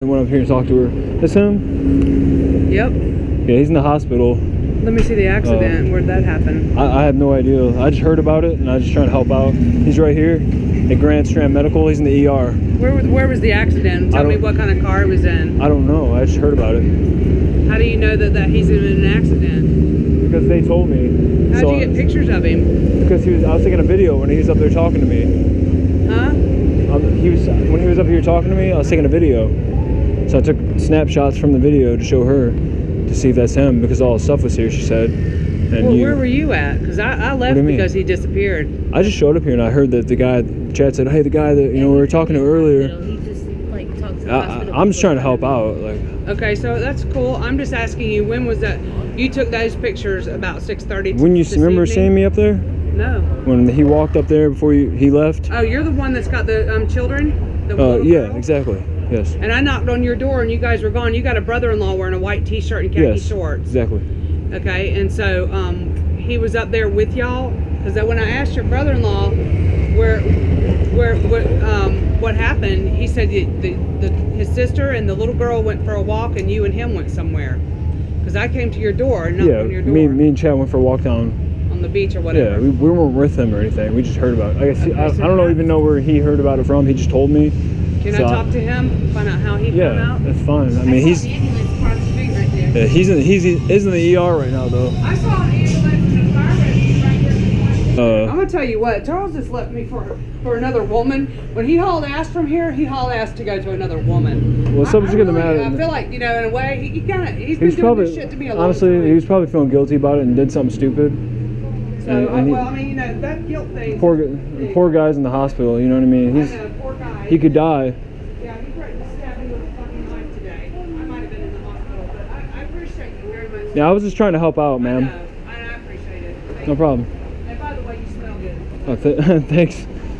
went up here and talked to her. That's him? Yep. Yeah, he's in the hospital. Let me see the accident. Where'd that happen? I, I have no idea. I just heard about it and I was just trying to help out. He's right here at Grand Strand Medical. He's in the ER. Where was where was the accident? Tell me what kind of car it was in. I don't know. I just heard about it How do you know that, that he's in an accident? because they told me. How'd So- you get pictures of him? Because he was. I was taking a video when he was up there talking to me. Huh? Um, he was when he was up here talking to me. I was taking a video, so I took snapshots from the video to show her to see if that's him because all his stuff was here. She said, and Well, you. where were you at? Because I, I left because he disappeared. I just showed up here and I heard that the guy. Chad said, "Hey, the guy that you know we were talking to earlier." He just like talks to the I, hospital I, I'm just trying to help out. Like Okay, so that's cool. I'm just asking you, when was that? You took those pictures about 6:30. when you remember evening? seeing me up there No. when he walked up there before you, he left. Oh, you're the one that's got the um, children. The Uh, yeah, exactly. Yes. And I knocked on your door and you guys were gone. You got a brother-in-law wearing a white T-shirt and khaki Yes. shorts. Exactly. Okay, and so um, he was up there with y'all because when I asked your brother-in-law where, where, what, um, what happened, he said the, the, the, his sister and the little girl went for a walk and you and him went somewhere. Because I came to your door and knocked Yeah. on your door Me, me and Chad went for a walk down. On the beach or Yeah, we, we weren't with him or anything. We just heard about it. I guess I, I don't know even know where he heard about it from. He just told me. Can so I talk to him? Find out how he found Yeah, out. that's fine. I mean, he's of- ambulance across the street right yeah, he's in he's he is in the ER right now though. I saw an ambulance and a fire rescue right here. I'm Uh, gonna tell you what, Charles just left me for for another woman. When he hauled ass from here, he hauled ass to go to another woman. Well, I- something's I getting really- mad I feel like you know, in a way, he, he kind of he's he been doing probably this shit to me a long honestly time. he was probably feeling guilty about it and did something stupid. So, and- and he- well, I mean, you know, that guilt thing. Poor gu- poor guy's in the hospital. You know what I mean? I He's know, poor guy. he could die. Yeah, he threatened to stab me with a fucking knife today. I might have been in the hospital, but I, I appreciate you very much. Yeah, I was just trying to help out, I ma'am. I, I appreciate it. Thank No you. problem. And by the way, you smell good. Oh, th- thanks.